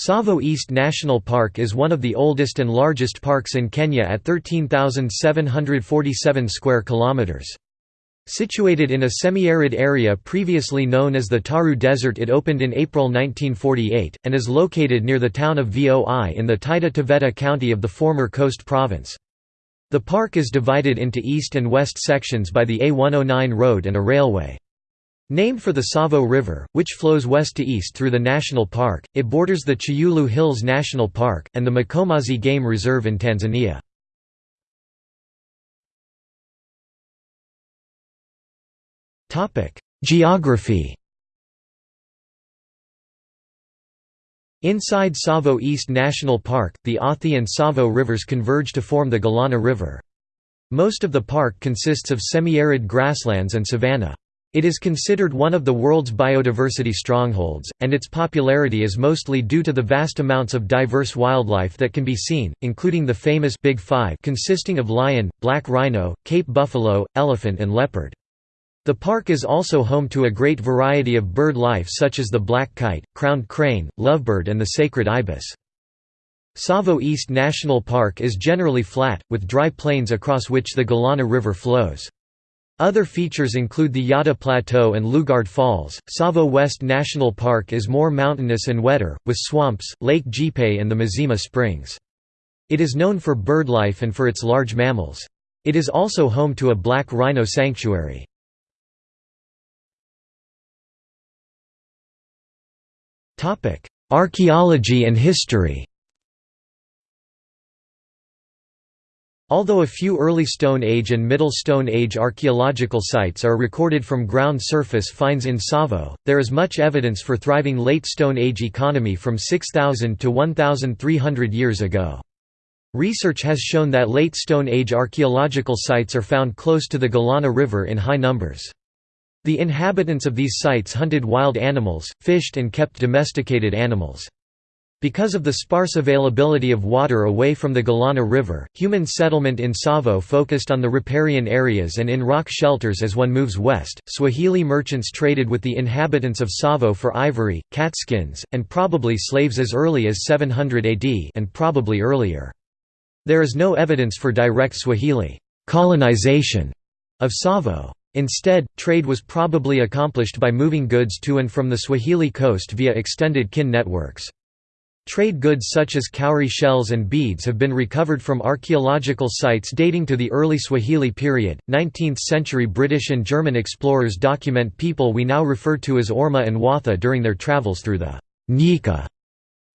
Tsavo East National Park is one of the oldest and largest parks in Kenya at 13,747 square kilometers. Situated in a semi-arid area previously known as the Taru Desert it opened in April 1948, and is located near the town of Voi in the Taita Taveta county of the former Coast Province. The park is divided into east and west sections by the A109 road and a railway. Named for the Tsavo River, which flows west to east through the national park, it borders the Chyulu Hills National Park, and the Mkomazi Game Reserve in Tanzania. Geography Inside Tsavo East National Park, the Athi and Tsavo rivers converge to form the Galana River. Most of the park consists of semi-arid grasslands and savanna. It is considered one of the world's biodiversity strongholds, and its popularity is mostly due to the vast amounts of diverse wildlife that can be seen, including the famous Big Five consisting of lion, black rhino, Cape buffalo, elephant and leopard. The park is also home to a great variety of bird life such as the black kite, crowned crane, lovebird and the sacred ibis. Tsavo East National Park is generally flat, with dry plains across which the Galana River flows. Other features include the Yatta Plateau and Lugard Falls. Tsavo West National Park is more mountainous and wetter, with swamps, Lake Jipe and the Mzima Springs. It is known for birdlife and for its large mammals. It is also home to a black rhino sanctuary. Archaeology and history Although a few early Stone Age and Middle Stone Age archaeological sites are recorded from ground surface finds in Tsavo, there is much evidence for thriving Late Stone Age economy from 6000 to 1300 years ago. Research has shown that Late Stone Age archaeological sites are found close to the Galana River in high numbers. The inhabitants of these sites hunted wild animals, fished and kept domesticated animals. Because of the sparse availability of water away from the Galana River, human settlement in Tsavo focused on the riparian areas and in rock shelters as one moves west. Swahili merchants traded with the inhabitants of Tsavo for ivory, catskins, and probably slaves as early as 700 AD and probably earlier. There is no evidence for direct Swahili colonization of Tsavo. Instead, trade was probably accomplished by moving goods to and from the Swahili coast via extended kin networks. Trade goods such as cowrie shells and beads have been recovered from archaeological sites dating to the early Swahili period. 19th century British and German explorers document people we now refer to as Orma and Watha during their travels through the Nyika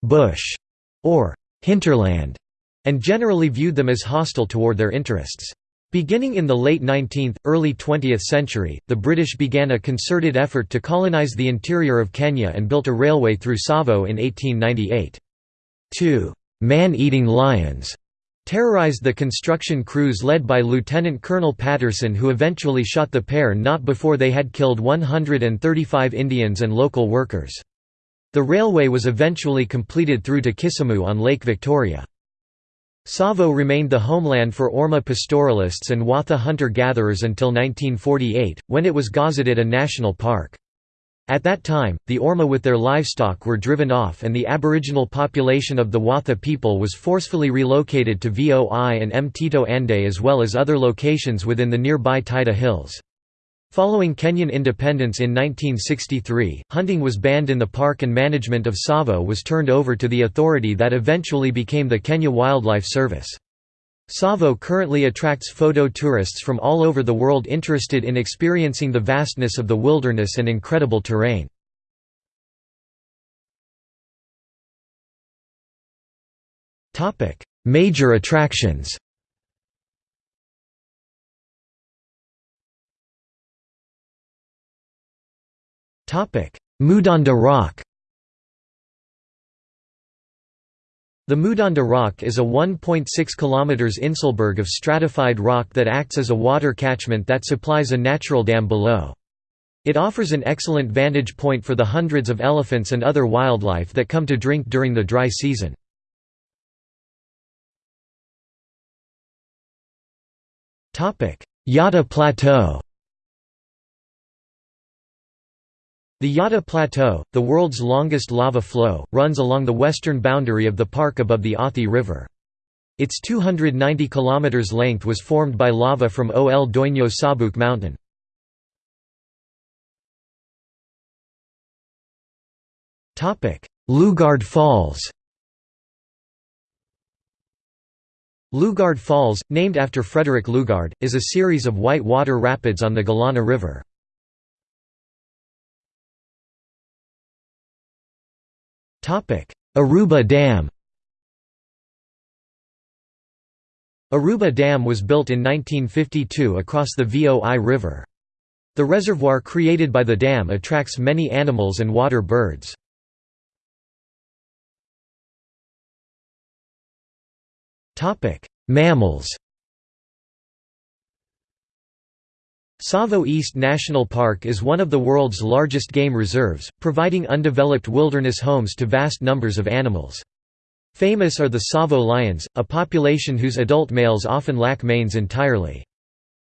bush or hinterland, and generally viewed them as hostile toward their interests. Beginning in the late 19th, early 20th century, the British began a concerted effort to colonise the interior of Kenya and built a railway through Tsavo in 1898. Two man-eating lions terrorized the construction crews led by Lieutenant Colonel Patterson who eventually shot the pair not before they had killed 135 Indians and local workers. The railway was eventually completed through to Kisumu on Lake Victoria. Tsavo remained the homeland for Orma pastoralists and Watha hunter-gatherers until 1948, when it was gazetted a national park. At that time, the Orma with their livestock were driven off and the aboriginal population of the Watha people was forcefully relocated to Voi and Mtito Ande as well as other locations within the nearby Taita Hills. Following Kenyan independence in 1963, hunting was banned in the park and management of Tsavo was turned over to the authority that eventually became the Kenya Wildlife Service. Tsavo currently attracts photo tourists from all over the world interested in experiencing the vastness of the wilderness and incredible terrain. Major attractions Mudanda Rock The Mudanda Rock is a 1.6 km Inselberg of stratified rock that acts as a water catchment that supplies a natural dam below. It offers an excellent vantage point for the hundreds of elephants and other wildlife that come to drink during the dry season. Yatta Plateau The Yatta Plateau, the world's longest lava flow, runs along the western boundary of the park above the Athi River. Its 290 km length was formed by lava from Ol Doinyo Sabuk mountain. Lugard Falls Lugard Falls, named after Frederick Lugard, is a series of white water rapids on the Galana River. Aruba Dam Aruba Dam was built in 1952 across the Voi River. The reservoir created by the dam attracts many animals and water birds. Mammals Tsavo East National Park is one of the world's largest game reserves, providing undeveloped wilderness homes to vast numbers of animals. Famous are the Tsavo lions, a population whose adult males often lack manes entirely.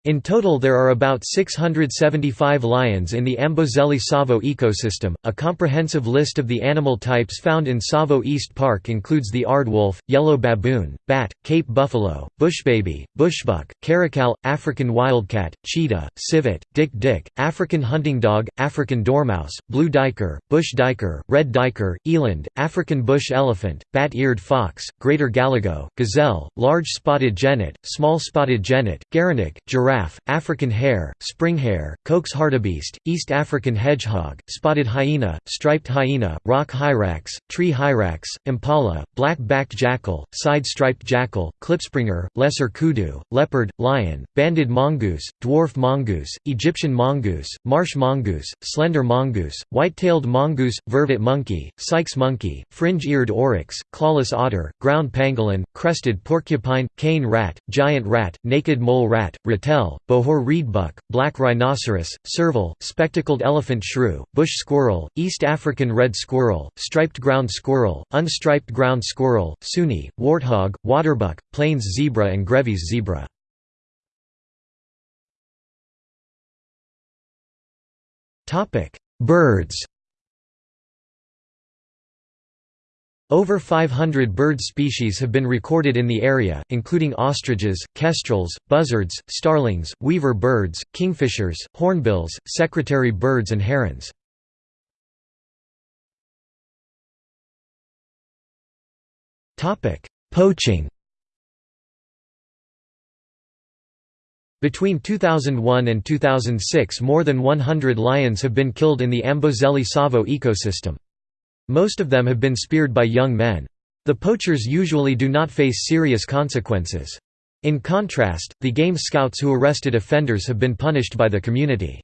In total there are about 675 lions in the Amboseli Tsavo ecosystem. A comprehensive list of the animal types found in Tsavo East Park includes the aardwolf, yellow baboon, bat, Cape buffalo, bushbaby, bushbuck, caracal, African wildcat, cheetah, civet, dik-dik, African hunting dog, African dormouse, blue duiker, bush duiker, red duiker, eland, African bush elephant, bat-eared fox, greater galago, gazelle, large spotted genet, small spotted genet, gerenuk, giraffe giraffe, African hare, springhare, Koch's hartebeest, East African hedgehog, spotted hyena, striped hyena, rock hyrax, tree hyrax, impala, black-backed jackal, side-striped jackal, klipspringer, lesser kudu, leopard, lion, banded mongoose, dwarf mongoose, Egyptian mongoose, marsh mongoose, slender mongoose, white-tailed mongoose, vervet monkey, Sykes monkey, fringe-eared oryx, clawless otter, ground pangolin, crested porcupine, cane rat, giant rat, naked mole rat, ratel, Bohor reedbuck, black rhinoceros, serval, spectacled elephant shrew, bush squirrel, East African red squirrel, striped ground squirrel, unstriped ground squirrel, suni, warthog, waterbuck, plains zebra and Grevy's zebra. Birds Over 500 bird species have been recorded in the area, including ostriches, kestrels, buzzards, starlings, weaver birds, kingfishers, hornbills, secretary birds and herons. Poaching Between 2001 and 2006 more than 100 lions have been killed in the Amboseli Tsavo ecosystem. Most of them have been speared by young men. The poachers usually do not face serious consequences. In contrast, the game scouts who arrested offenders have been punished by the community.